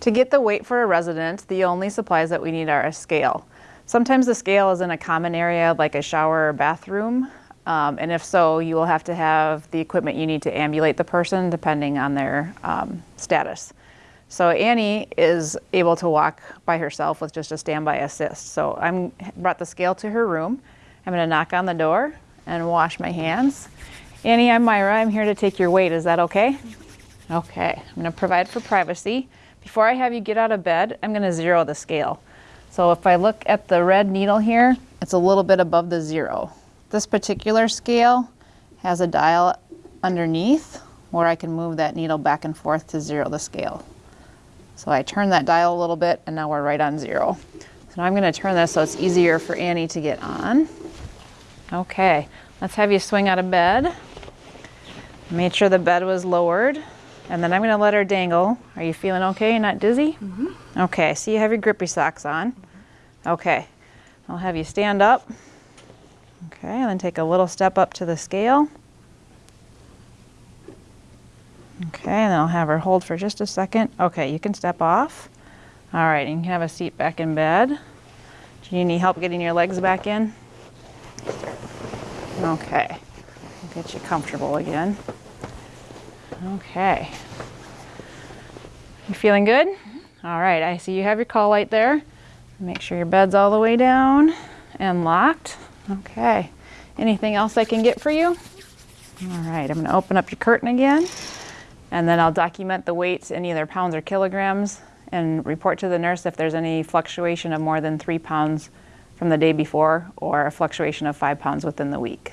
To get the weight for a resident, the only supplies that we need are a scale. Sometimes the scale is in a common area like a shower or bathroom. Um, and if so, you will have to have the equipment you need to ambulate the person depending on their um, status. So Annie is able to walk by herself with just a standby assist. So I'm brought the scale to her room. I'm gonna knock on the door and wash my hands. Annie, I'm Myra. I'm here to take your weight. Is that okay? Okay. I'm gonna provide for privacy. Before I have you get out of bed, I'm gonna zero the scale. So if I look at the red needle here, it's a little bit above the zero. This particular scale has a dial underneath where I can move that needle back and forth to zero the scale. So I turn that dial a little bit and now we're right on zero. So I'm gonna turn this so it's easier for Annie to get on. Okay, let's have you swing out of bed. Made sure the bed was lowered. And then I'm gonna let her dangle. Are you feeling okay? You're not dizzy? Mm -hmm. Okay, so you have your grippy socks on. Okay, I'll have you stand up. Okay, and then take a little step up to the scale. Okay, and then I'll have her hold for just a second. Okay, you can step off. All right, and you can have a seat back in bed. Do you need help getting your legs back in? Okay, I'll get you comfortable again. Okay. You feeling good? Mm-hmm. All right, I see you have your call light there. Make sure your bed's all the way down and locked. Okay. Anything else I can get for you? All right, I'm gonna open up your curtain again and then I'll document the weights in either pounds or kilograms and report to the nurse if there's any fluctuation of more than three pounds from the day before or a fluctuation of five pounds within the week.